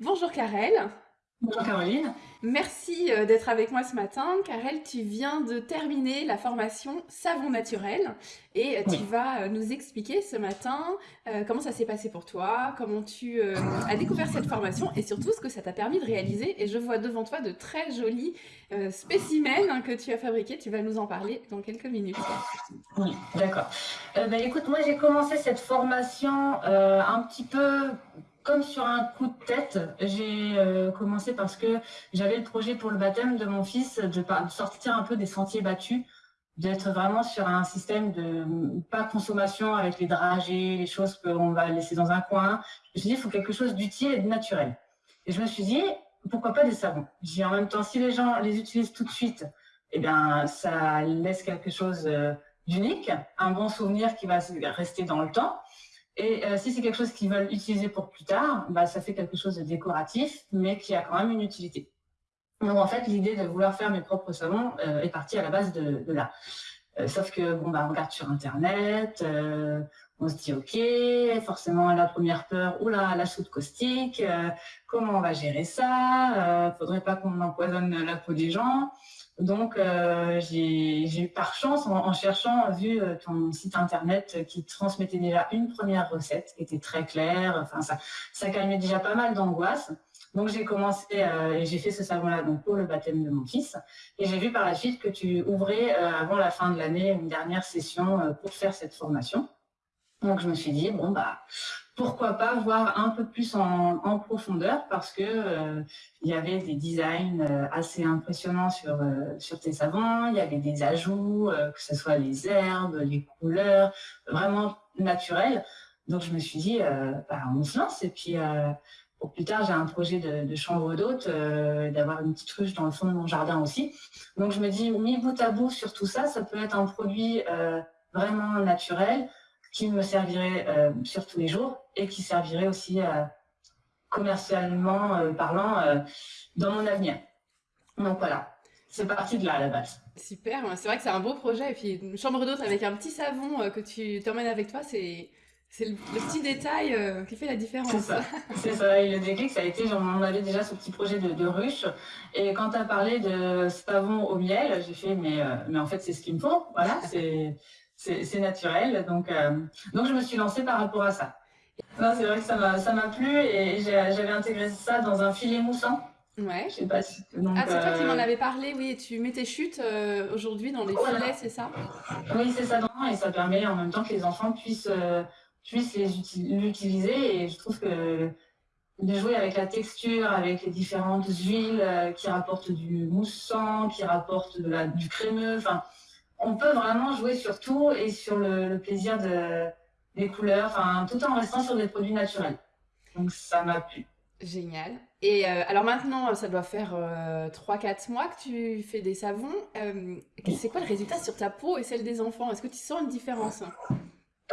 Bonjour Karel. Bonjour Caroline. Merci euh, d'être avec moi ce matin. Karel, tu viens de terminer la formation Savon naturel et euh, tu Oui. vas euh, nous expliquer ce matin comment ça s'est passé pour toi, comment tu as découvert cette formation et surtout ce que ça t'a permis de réaliser. Et je vois devant toi de très jolis spécimens que tu as fabriqués. Tu vas nous en parler dans quelques minutes. Oui, d'accord. Euh, ben, écoute, moi j'ai commencé cette formation euh, un petit peu comme sur un coup de tête. J'ai euh, commencé parce que j'avais le projet pour le baptême de mon fils de, sortir un peu des sentiers battus, d'être vraiment sur un système de pas consommation avec les dragées, les choses qu'on va laisser dans un coin. Je me suis dit, il faut quelque chose d'utile et de naturel. Et je me suis dit, pourquoi pas des savons? J'ai en même temps, si les gens les utilisent tout de suite, eh bien, ça laisse quelque chose euh, d'unique, un bon souvenir qui va rester dans le temps. Et euh, si c'est quelque chose qu'ils veulent utiliser pour plus tard, bah, ça fait quelque chose de décoratif, mais qui a quand même une utilité. Donc en fait, l'idée de vouloir faire mes propres savons euh, est partie à la base de, là. Euh, sauf que bon bah on regarde sur internet, on se dit ok, forcément la première peur, oula la soude caustique, euh, comment on va gérer ça euh, Faudrait pas qu'on empoisonne la peau des gens. Donc euh, j'ai eu par chance en, cherchant vu euh, ton site internet qui transmettait déjà une première recette qui était très claire. Enfin ça ça calmait déjà pas mal d'angoisse. Donc j'ai commencé euh, et j'ai fait ce savon-là donc pour le baptême de mon fils. Et j'ai vu par la suite que tu ouvrais euh, avant la fin de l'année une dernière session euh, pour faire cette formation. Donc je me suis dit bon bah pourquoi pas voir un peu plus en, profondeur parce que euh, y avait des designs euh, assez impressionnants sur euh, sur tes savons. Il y avait des ajouts euh, que ce soit les herbes, les couleurs, vraiment naturels. Donc je me suis dit bah, on se lance et puis pour plus tard, j'ai un projet de, chambre d'hôte, euh, d'avoir une petite ruche dans le fond de mon jardin aussi. Donc je me dis, mis bout à bout sur tout ça, ça peut être un produit vraiment naturel qui me servirait euh, sur tous les jours et qui servirait aussi euh, commercialement euh, parlant dans mon avenir. Donc voilà, c'est parti de là à la base. Super, c'est vrai que c'est un beau projet. Et puis une chambre d'hôte avec un petit savon que tu t'emmènes avec toi, c'est c'est le, le petit détail euh, qui fait la C'est différence. ça, c'est ça. Et le déclic, ça a été, genre, on avait déjà ce petit projet de, de ruche. Et quand tu as parlé de savon au miel, j'ai fait, mais, euh, mais en fait, c'est ce qu'il me faut. Voilà, c'est, c'est, naturel. Donc, euh, donc, je me suis lancée par rapport à ça. Non, c'est vrai que ça m'a, plu et j'avais intégré ça dans un filet moussant. Ouais. Je sais pas si, donc, Ah, c'est toi qui m'en euh, avais parlé, oui, tu mets tes chutes euh, aujourd'hui dans les Voilà. filets, c'est ça? Oui, c'est ça, non, et ça permet en même temps que les enfants puissent, puissent l'utiliser. Et je trouve que de jouer avec la texture, avec les différentes huiles qui rapportent du moussant, qui rapportent de la, du crémeux, enfin, on peut vraiment jouer sur tout et sur le, le plaisir de, des couleurs, tout en restant sur des produits naturels. Donc ça m'a plu. Génial. Et euh, alors maintenant, ça doit faire euh, 3-4 mois que tu fais des savons. Euh, c'est quoi le résultat sur ta peau et celle des enfants? Est-ce que tu sens une différence?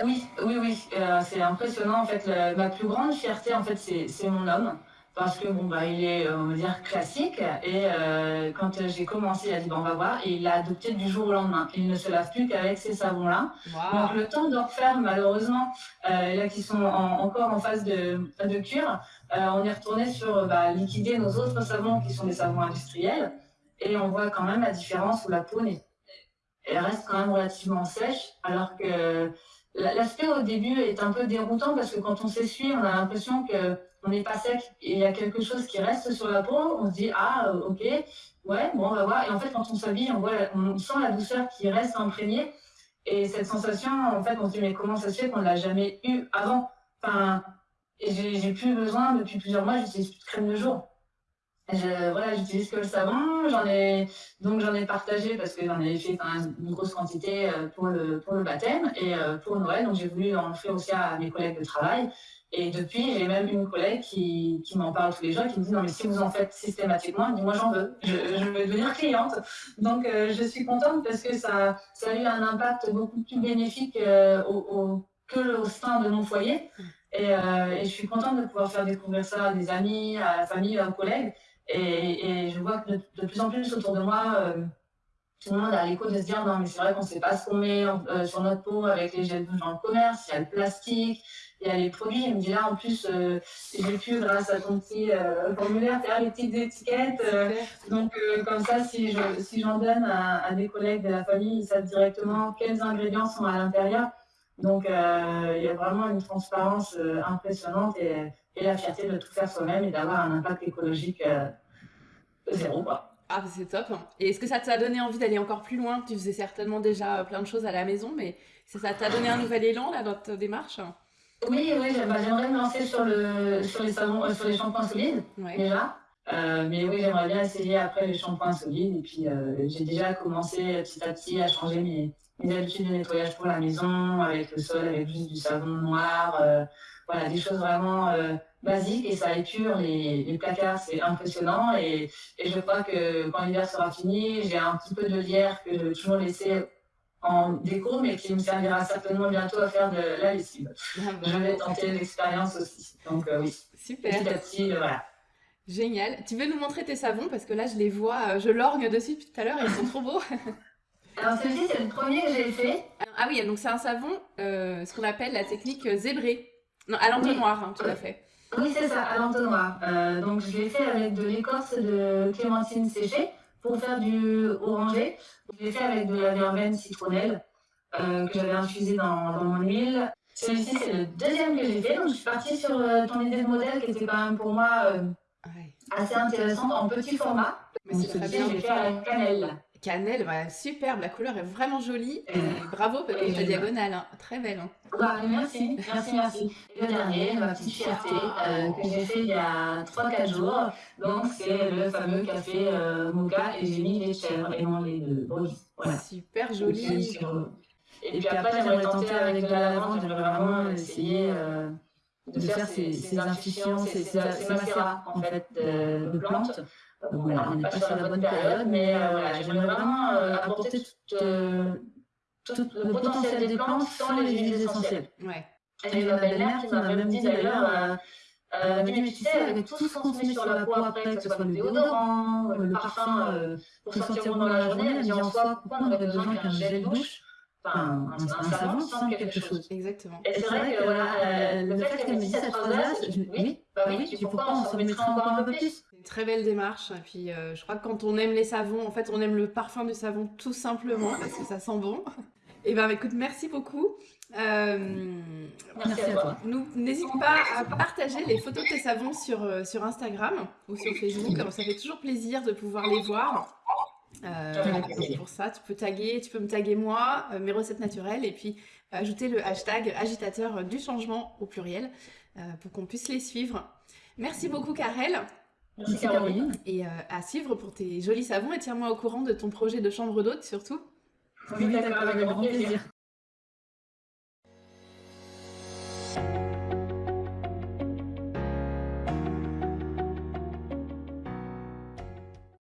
Oui, oui, oui, euh, c'est impressionnant en fait. ma plus grande fierté en fait, c'est mon homme parce que bon bah il est euh, on va dire classique et euh, quand euh, j'ai commencé, il a dit bon on va voir et il l'a adopté du jour au lendemain. Il ne se lave plus qu'avec ces savons-là. Donc Waouh! le temps de refaire malheureusement euh, là qui sont en- encore en phase de, de cure, euh, on est retourné sur bah, liquider nos autres savons qui sont des savons industriels et on voit quand même la différence où la peau elle reste quand même relativement sèche alors que L'aspect au début est un peu déroutant parce que quand on s'essuie, on a l'impression que on n'est pas sec et il y a quelque chose qui reste sur la peau. On se dit ah euh, ok ouais bon on va voir et en fait quand on s'habille on on sent la douceur qui reste imprégnée et cette sensation en fait on se dit mais comment ça se fait qu'on ne l'a jamais eu avant? Enfin j'ai plus besoin depuis plusieurs mois j'utilise plus de crème de jour. Je, voilà, j'utilise que le savon, j'en ai donc j'en ai partagé parce que j'en avais fait une grosse quantité euh, pour le pour le baptême et euh, pour Noël, donc j'ai voulu en offrir aussi à mes collègues de travail. Et depuis, j'ai même une collègue qui, qui m'en parle tous les jours, qui me dit non mais si vous en faites systématiquement, dis moi j'en veux, je, veux devenir cliente. Donc euh, je suis contente parce que ça ça a eu un impact beaucoup plus bénéfique que au sein de mon foyer. Et, et je suis contente de pouvoir faire découvrir ça à des amis, à la famille, à aux collègues. Et, et je vois que de, de plus en plus autour de moi, euh, tout le monde a l'écho de se dire non mais c'est vrai qu'on ne sait pas ce qu'on met euh, sur notre peau avec les gels douche dans le commerce, il y a le plastique, il y a les produits. Il me dit là en plus euh, j'ai pu grâce à ton petit euh, formulaire faire les petites étiquettes. donc comme ça si je si j'en donne à, des collègues de la famille, ils savent directement quels ingrédients sont à l'intérieur. Donc il y a vraiment une transparence impressionnante et, et, la fierté de tout faire soi-même et d'avoir un impact écologique zéro quoi. Ah, c'est top. Et est-ce que ça t'a donné envie d'aller encore plus loin? Tu faisais certainement déjà euh, plein de choses à la maison, mais ça t'a donné un nouvel élan là, dans ta démarche? Oui, oui, j'aimerais me lancer sur, le, sur, les, savons, euh, sur les shampoings solides, déjà. Euh, mais oui, j'aimerais bien essayer après les shampoings solides. Et puis, j'ai déjà commencé petit à petit à changer mes, mes, habitudes de nettoyage pour la maison, avec le sol, avec juste du savon noir. voilà, des choses vraiment basique et ça épure les, les placards, c'est impressionnant. Et, et, je crois que quand l'hiver sera fini, j'ai un petit peu de lierre que je vais toujours laisser en déco, mais qui me servira certainement bientôt à faire de la lessive. Ah bah. je vais tenter l'expérience aussi. Donc euh, oui, super. Petit à petit, euh, voilà. Génial. Tu veux nous montrer tes savons? Parce que là je les vois, euh, je lorgne dessus depuis tout à l'heure, ils sont trop beaux. Alors celui-ci c'est le premier que j'ai fait. Ah oui, donc c'est un savon, ce qu'on appelle la technique zébrée. Non, à l'entonnoir, hein, tout à fait. Oui, c'est ça, à l'entonnoir. Euh, donc, je l'ai fait avec de l'écorce de clémentine séchée pour faire du orangé. Je l'ai fait avec de la verveine citronnelle euh, que j'avais infusée dans, dans, mon huile. Celui-ci, c'est le deuxième que j'ai fait. Donc, je suis partie sur euh, ton idée de modèle qui était quand même pour moi assez intéressante en petit format. Mais c'est très bien. Je l'ai fait à la cannelle. Cannelle, bah, superbe, la couleur est vraiment jolie. Et bravo pour ta diagonale, hein. très belle. Hein. Bah, merci, merci, merci. le dernier, ma petite fierté, euh, que j'ai fait il y a 3-4 jours. Donc, c'est le fameux café euh, mocha et j'ai mis les chèvres et non les deux Voilà. Super joli. Et puis après, j'aimerais tenter avec de la lavande, j'aimerais vraiment essayer euh, de faire ces, ces infusions, ces, ces, macérats en fait, de, de plantes voilà, on n'est pas sur la bonne période, mais euh, voilà, j'aimerais vraiment euh, apporter tout, euh, tout, le potentiel des plantes sans les huiles essentielles. Ouais. Et ma belle-mère qui m'a même dit d'ailleurs, euh, mais tu sais, avec tout ce qu'on se met sur la peau après, que ce soit le déodorant, le parfum pour sortir dans la journée, elle dit en soi, pourquoi on aurait besoin qu'un gel douche Enfin, un, un, savon sans quelque chose. Exactement. Et c'est vrai que voilà, le fait qu'elle me dise cette phrase-là, oui, bah oui, puis pourquoi on s'en mettrait encore un peu plus très belle démarche. Et puis, euh, je crois que quand on aime les savons, en fait, on aime le parfum du savon tout simplement parce que ça sent bon. Et ben, écoute, merci beaucoup. Euh, merci à toi. N'hésite pas à partager les photos de tes savons sur, euh, sur Instagram ou sur Facebook. ça fait toujours plaisir de pouvoir les voir. Pour ça, tu peux taguer, tu peux me taguer moi, mes recettes naturelles, et puis ajouter le hashtag agitateur du changement au pluriel pour qu'on puisse les suivre. Merci beaucoup, Karel. Merci Caroline. Et euh, à suivre pour tes jolis savons et tiens-moi au courant de ton projet de chambre d'hôte surtout. Oui, d'accord, avec grand plaisir.